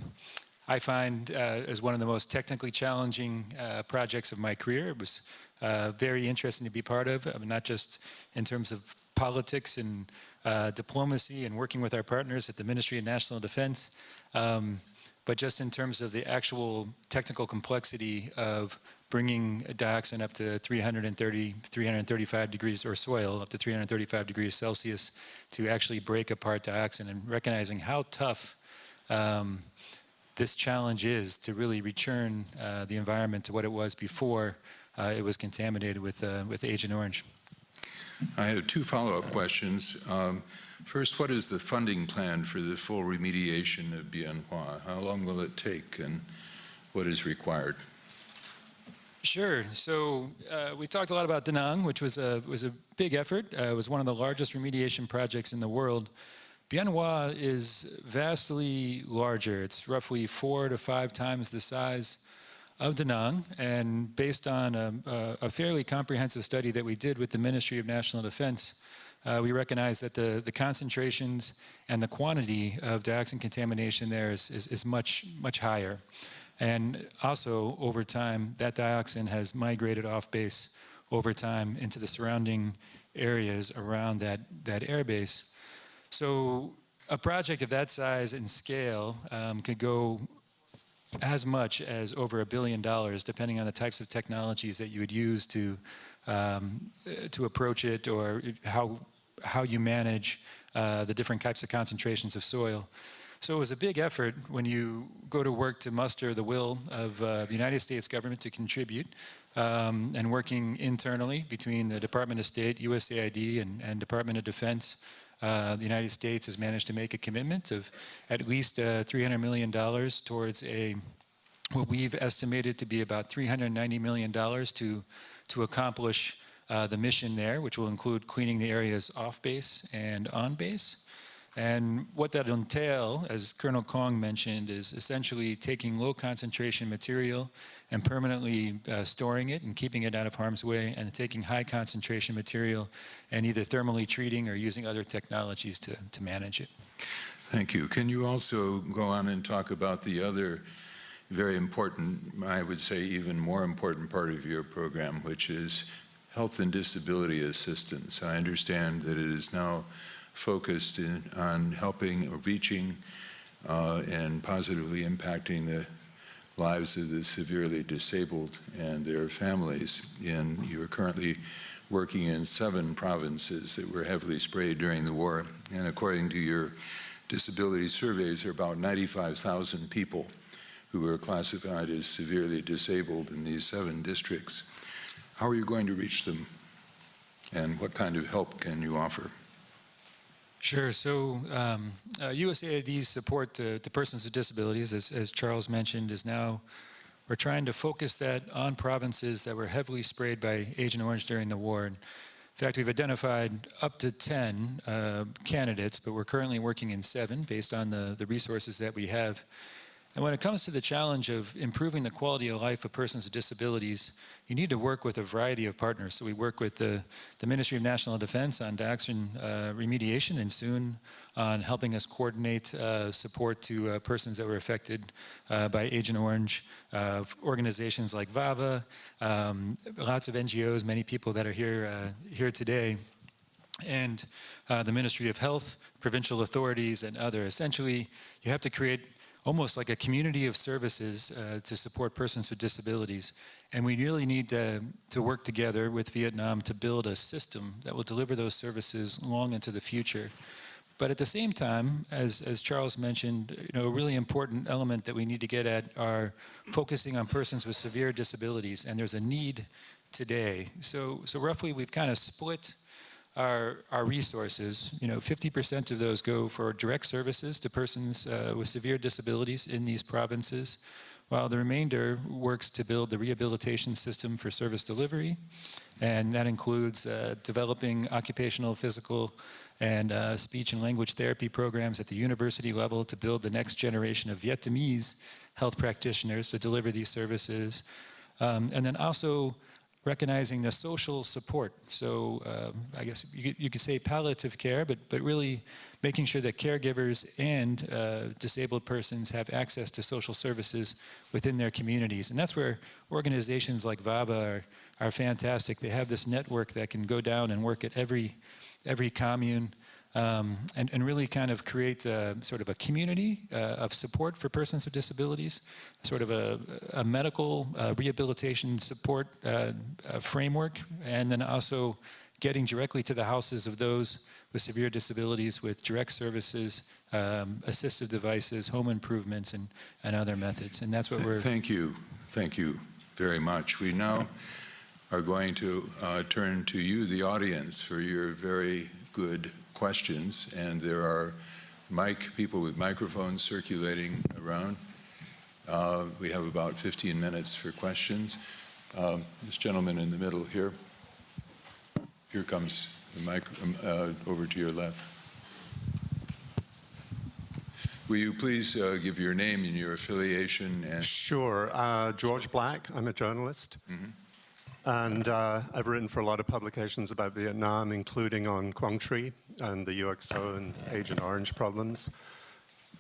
I find uh, as one of the most technically challenging uh, projects of my career. It was uh, very interesting to be part of, uh, not just in terms of politics and uh, diplomacy and working with our partners at the Ministry of National Defense, um, but just in terms of the actual technical complexity of bringing dioxin up to 330, 335 degrees, or soil up to 335 degrees Celsius to actually break apart dioxin and recognizing how tough um, this challenge is to really return uh, the environment to what it was before uh, it was contaminated with, uh, with Agent Orange. I have two follow-up questions. Um, First, what is the funding plan for the full remediation of Bien Hoa? How long will it take and what is required? Sure. So uh, we talked a lot about Da Nang, which was a was a big effort. Uh, it was one of the largest remediation projects in the world. Bien Hoa is vastly larger. It's roughly four to five times the size of Da Nang, and based on a, a, a fairly comprehensive study that we did with the Ministry of National Defense, uh, we recognize that the, the concentrations and the quantity of dioxin contamination there is, is, is much, much higher. And also, over time, that dioxin has migrated off base over time into the surrounding areas around that, that air base. So a project of that size and scale um, could go as much as over a billion dollars, depending on the types of technologies that you would use to um, to approach it, or how how you manage uh, the different types of concentrations of soil. So it was a big effort when you go to work to muster the will of uh, the United States government to contribute, um, and working internally between the Department of State, USAID, and, and Department of Defense. Uh, the United States has managed to make a commitment of at least uh, $300 million towards a what we've estimated to be about $390 million to, to accomplish uh, the mission there, which will include cleaning the areas off base and on base. And what that entail, as Colonel Kong mentioned, is essentially taking low concentration material and permanently uh, storing it and keeping it out of harm's way, and taking high concentration material and either thermally treating or using other technologies to, to manage it. Thank you. Can you also go on and talk about the other very important, I would say even more important part of your program, which is health and disability assistance? I understand that it is now focused in, on helping or reaching uh, and positively impacting the lives of the severely disabled and their families. And you're currently working in seven provinces that were heavily sprayed during the war. And according to your disability surveys, there are about 95,000 people who are classified as severely disabled in these seven districts. How are you going to reach them? And what kind of help can you offer? Sure. So um, uh, USAID's support to, to, persons with disabilities, as, as, Charles mentioned, is now, we're trying to focus that on provinces that were heavily sprayed by Agent Orange during the war. In fact, we've identified up to 10 uh, candidates, but we're currently working in seven based on the, the resources that we have. And when it comes to the challenge of improving the quality of life of persons with disabilities, you need to work with a variety of partners. So we work with the, the Ministry of National Defense on dioxin uh, remediation and soon on helping us coordinate uh, support to uh, persons that were affected uh, by Agent Orange, organizations like VAVA, um, lots of NGOs, many people that are here, uh, here today and uh, the Ministry of Health, provincial authorities, and other. Essentially, you have to create almost like a community of services uh, to support persons with disabilities. And we really need to, to work together with Vietnam to build a system that will deliver those services long into the future. But at the same time, as, as Charles mentioned, you know, a really important element that we need to get at are focusing on persons with severe disabilities, and there's a need today. So, so roughly we've kind of split our, our resources, you know, 50% of those go for direct services to persons uh, with severe disabilities in these provinces, while the remainder works to build the rehabilitation system for service delivery. And that includes uh, developing occupational, physical, and uh, speech and language therapy programs at the university level to build the next generation of Vietnamese health practitioners to deliver these services. Um, and then also recognizing the social support. So um, I guess you, you, could say palliative care, but, but really making sure that caregivers and uh, disabled persons have access to social services within their communities. And that's where organizations like VAVA are, are fantastic. They have this network that can go down and work at every, every commune um, and, and, really kind of create a, sort of a community uh, of support for persons with disabilities, sort of a, a medical uh, rehabilitation support uh, framework, and then also getting directly to the houses of those with severe disabilities with direct services, um, assistive devices, home improvements, and, and other methods. And that's what we're... Thank you. Thank you very much. We now are going to uh, turn to you, the audience, for your very good questions, and there are mic people with microphones circulating around. Uh, we have about 15 minutes for questions. Um, This gentleman in the middle here. Here comes the mic, um, uh, over to your left. Will you please uh, give your name and your affiliation and Sure. Uh, George Black, I'm a journalist. Mhm. And uh, I've written for a lot of publications about Vietnam, including on Quang Tri and the UXO and Agent Orange problems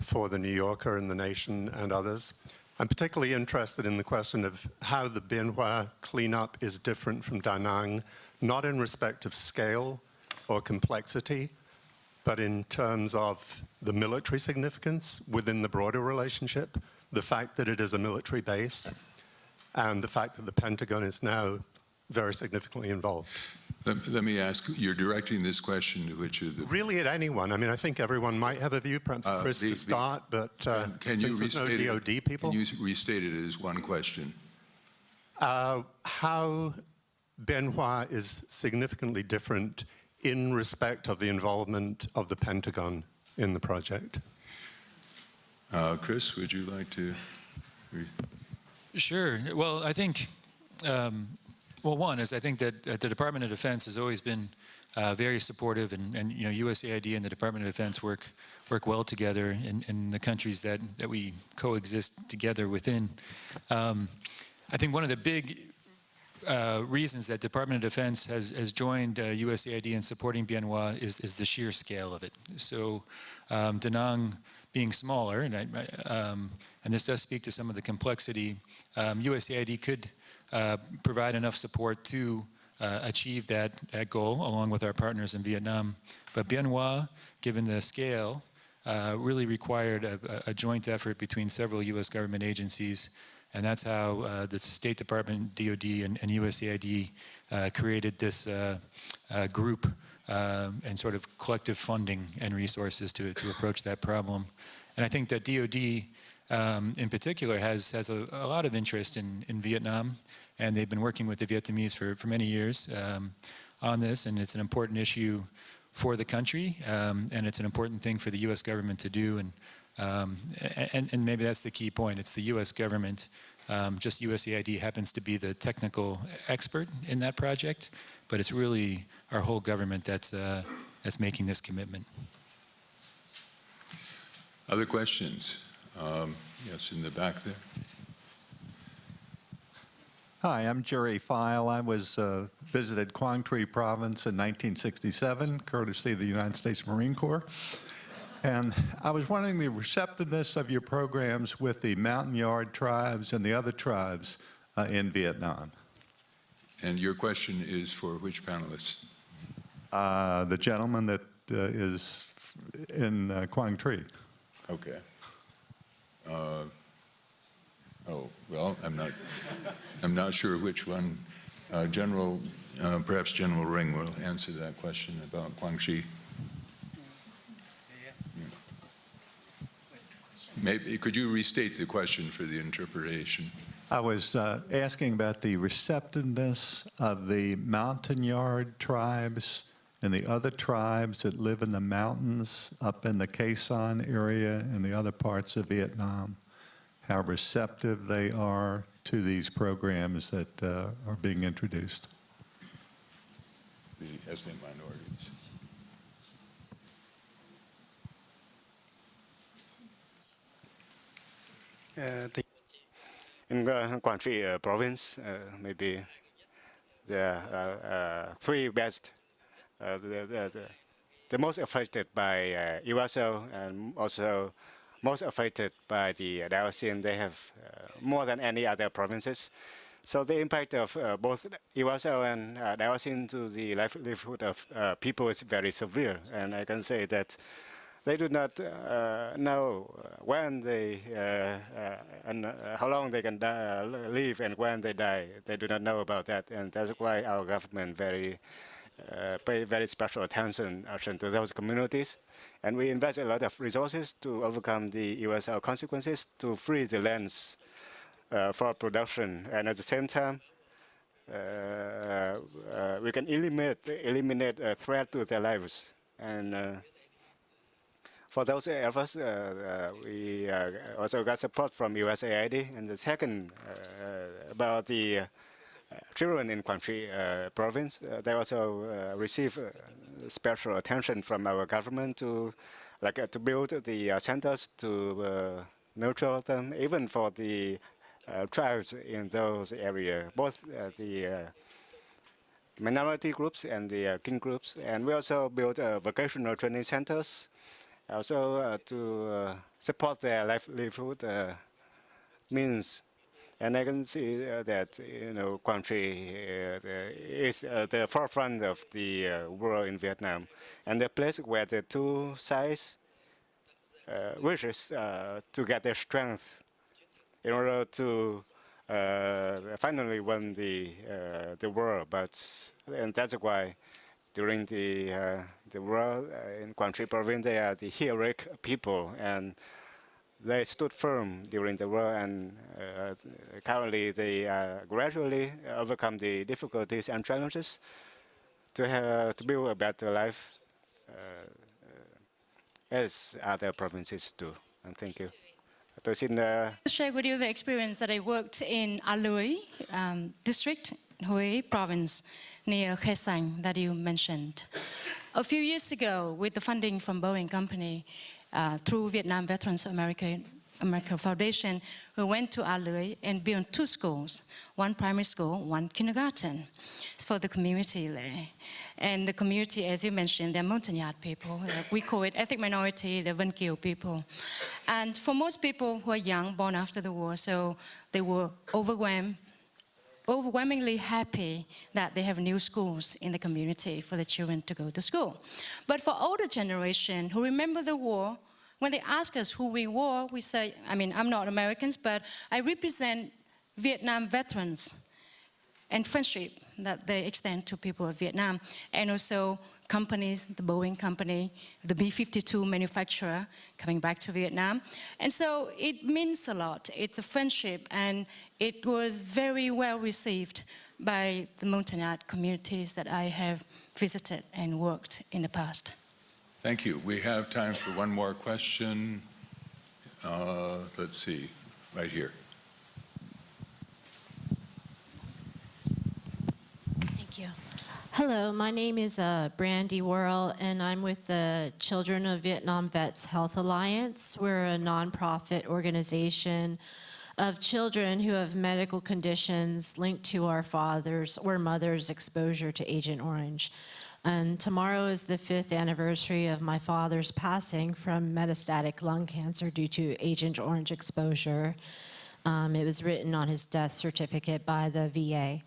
for the New Yorker and the Nation and others. I'm particularly interested in the question of how the Bien Hoa cleanup is different from Da Nang, not in respect of scale or complexity, but in terms of the military significance within the broader relationship, the fact that it is a military base, and the fact that the Pentagon is now very significantly involved. Let let me ask, you're directing this question to which of the... Really, at anyone. I mean, I think everyone might have a view, perhaps Uh, Chris the- to the- start, but uh, Can- Can you since restate no it? DOD people, Can you restate it as one question? uh, how Bien Hoa is significantly different in respect of the involvement of the Pentagon in the project. Uh, Chris, would you like to? Sure. Well, I think, um, well, one is I think that uh, the Department of Defense has always been uh, very supportive, and, and you know USAID and the Department of Defense work work well together in, in the countries that that we coexist together within. Um, I think one of the big uh, reasons that Department of Defense has, has joined uh, USAID in supporting Bien Hoa is, is the sheer scale of it. So um, Da Nang being smaller, and, I, um, and this does speak to some of the complexity, um, USAID could provide enough support to uh, achieve that, that goal along with our partners in Vietnam. But Bien Hoa, given the scale, uh, really required a, a joint effort between several U.S. government agencies and that's how uh, the State Department, DOD, and, and USAID uh, created this uh, uh, group uh, and sort of collective funding and resources to, to approach that problem. And I think that DOD um, in particular has, has a, a, lot of interest in, in Vietnam, and they've been working with the Vietnamese for, for many years um, on this, and it's an important issue for the country, um, and it's an important thing for the U.S. government to do. And um, and, and, maybe that's the key point. It's the U.S. government, um, just USAID happens to be the technical expert in that project, but it's really our whole government that's, uh, that's making this commitment. Other questions? Um, yes, in the back there. Hi, I'm Jerry File. I was uh, visited Quang Tri Province in 1967, courtesy of the United States Marine Corps. And I was wondering the receptiveness of your programs with the Montagnard tribes and the other tribes uh, in Vietnam. And your question is for which panelists? Uh, the gentleman that uh, is in uh, Quang Tri. Okay. Uh, oh, well, I'm not, I'm not sure which one. Uh, General, uh, perhaps General Rinh will answer that question about Guangxi. Tri. Maybe, could you restate the question for the interpretation? I was uh, asking about the receptiveness of the Montagnard tribes and the other tribes that live in the mountains up in the Khe Sanh area and the other parts of Vietnam, how receptive they are to these programs that uh, are being introduced. The ethnic minorities. Uh, the in uh, Quang Tri uh, province, uh, maybe the uh, uh, three best, the, the, the, the most affected by uh, UXO and also most affected by the dioxin. They have more than any other provinces. So the impact of uh, both UXO and uh, to the livelihood of uh, people is very severe. And I can say that they do not uh, know when they uh, uh, and how long they can die, live and when they die. They do not know about that, and that's why our government very Uh, pay very special attention, attention to those communities. And we invest a lot of resources to overcome the USL consequences to free the lands uh, for production, and at the same time, uh, uh, we can eliminate eliminate a threat to their lives. And uh, for those efforts, uh, we also got support from USAID. And the second about the children in Quang Tri uh, province. Uh, they also uh, receive uh, special attention from our government to, like, uh, to build the uh, centers to uh, nurture them, even for the uh, tribes in those areas, both uh, the uh, minority groups and the uh, kin groups. And we also build uh, vocational training centers, also uh, to uh, support their livelihood uh, means. And I can see uh, that you know Tri uh, is the forefront of the uh, world in Vietnam, and the place where the two sides wishes to get their strength in order to finally win the the world. But and that's why during the uh, the war uh, in Tri province, they are the heroic people and they stood firm during the war and uh, currently they uh, gradually overcome the difficulties and challenges to have, to build a better life uh, as other provinces do. And thank you. To share with you the experience that I worked in A Luoi um, district, Hue province, near Khe that you mentioned. A few years ago, with the funding from Boeing Company uh, through Vietnam Veterans America, America Foundation, we went to A Luoi and built two schools, one primary school, one kindergarten. It's for the community there. And the community, as you mentioned, they're Montagnard people. Uh, We call it ethnic minority, the Vân Kiều people. And for most people who are young, born after the war, so they were overwhelmed, overwhelmingly happy that they have new schools in the community for the children to go to school. But for older generation who remember the war, when they ask us who we were, we say, I mean, I'm not Americans, but I represent Vietnam veterans and friendship that they extend to people of Vietnam. And also companies, the Boeing company, the B-52 manufacturer coming back to Vietnam. And so it means a lot. It's a friendship and it was very well received by the Montagnard communities that I have visited and worked in the past. Thank you. We have time for one more question. Uh, Let's see, right here. Thank you. Hello, my name is uh, Brandy Worrell, and I'm with the Children of Vietnam Vets Health Alliance. We're a nonprofit organization of children who have medical conditions linked to our father's or mother's exposure to Agent Orange. And tomorrow is the fifth anniversary of my father's passing from metastatic lung cancer due to Agent Orange exposure. Um, it was written on his death certificate by the VA.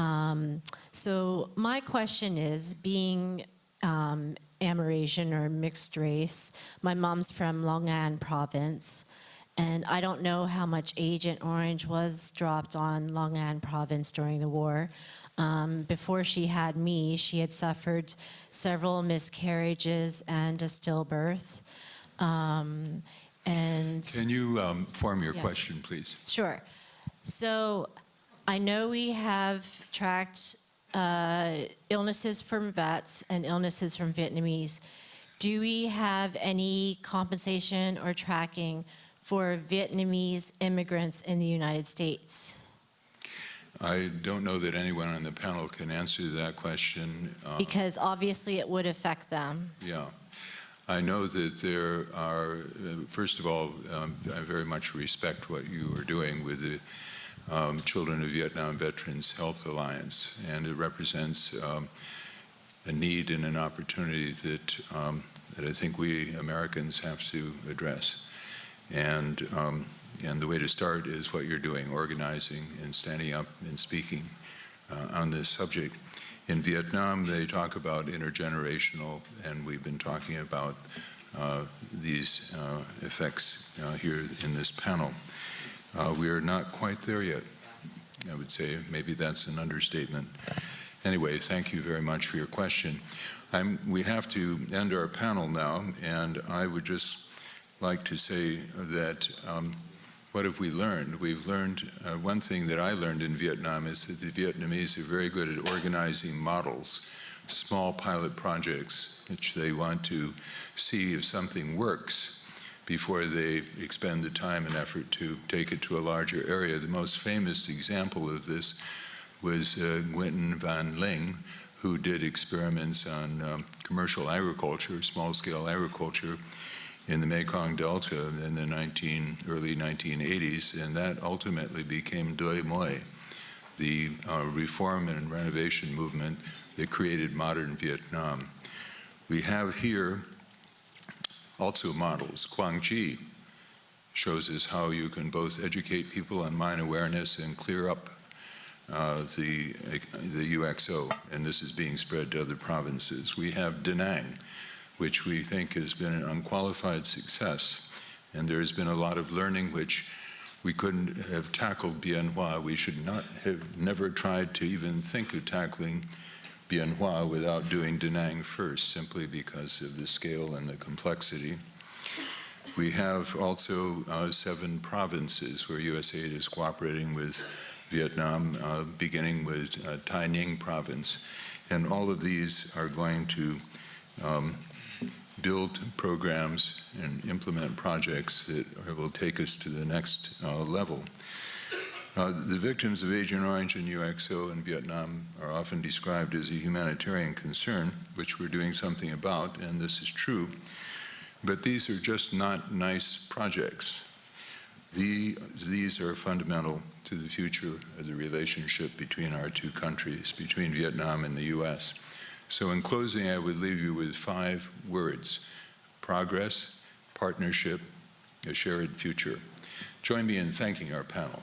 Um, so my question is, being um, Amerasian or mixed race, my mom's from Long An province, and I don't know how much Agent Orange was dropped on Long An province during the war. Um, before she had me, she had suffered several miscarriages and a stillbirth. Um, and Can you um, form your Yeah. question, please? Sure. So I know we have tracked uh, illnesses from vets and illnesses from Vietnamese. Do we have any compensation or tracking for Vietnamese immigrants in the United States? I don't know that anyone on the panel can answer that question. Uh, Because obviously it would affect them. Yeah. I know that there are, uh, first of all, um, I very much respect what you are doing with the um, Children of Vietnam Veterans Health Alliance, and it represents um, a need and an opportunity that, um, that I think we Americans have to address. And, um, and the way to start is what you're doing, organizing and standing up and speaking uh, on this subject. In Vietnam, they talk about intergenerational, and we've been talking about uh, these uh, effects uh, here in this panel. Uh, we are not quite there yet, I would say. Maybe that's an understatement. Anyway, thank you very much for your question. I'm, we have to end our panel now, and I would just like to say that um, what have we learned? We've learned, uh, one thing that I learned in Vietnam is that the Vietnamese are very good at organizing models, small pilot projects, which they want to see if something works before they expend the time and effort to take it to a larger area. The most famous example of this was uh, Nguyen Van Linh, who did experiments on um, commercial agriculture, small-scale agriculture, in the Mekong Delta in the 19, early 1980s, and that ultimately became Doi Moi, the uh, reform and renovation movement that created modern Vietnam. We have here also models. Quang Tri shows us how you can both educate people on mine awareness and clear up uh, the, the UXO, and this is being spread to other provinces. We have Da Nang, which we think has been an unqualified success. And there's been a lot of learning which we couldn't have tackled Bien Hoa. We should not have never tried to even think of tackling Bien Hoa without doing Da Nang first, simply because of the scale and the complexity. We have also uh, seven provinces where USAID is cooperating with Vietnam, uh, beginning with uh, Tay Ninh province. And all of these are going to um, build programs and implement projects that will take us to the next uh, level. Uh, the victims of Agent Orange and UXO in Vietnam are often described as a humanitarian concern, which we're doing something about, and this is true. But these are just not nice projects. The, these are fundamental to the future of the relationship between our two countries, between Vietnam and the U.S. So in closing, I would leave you with five words, progress, partnership, a shared future. Join me in thanking our panel.